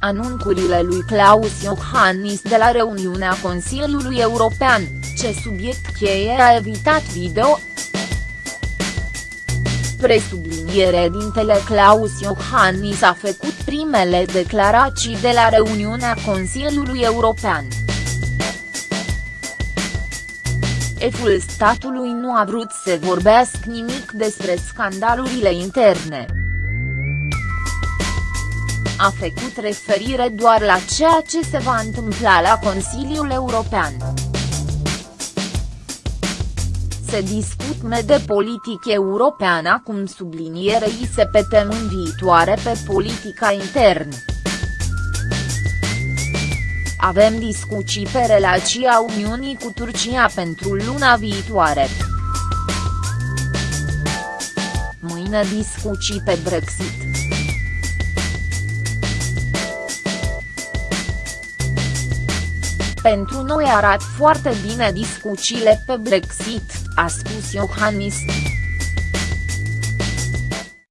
Anuncurile lui Klaus Iohannis de la reuniunea Consiliului European, ce subiect cheie a evitat video, Presubliniere dintele Klaus Iohannis a făcut primele declarații de la reuniunea Consiliului European. Eful statului nu a vrut să vorbească nimic despre scandalurile interne. A făcut referire doar la ceea ce se va întâmpla la Consiliul European se discut de politic european acum sublinierei se pe temîn viitoare pe politica internă. Avem discuții pe relația Uniunii cu Turcia pentru luna viitoare. Mâine discuții pe Brexit. Pentru noi arată foarte bine discuțiile pe Brexit, a spus Iohannis.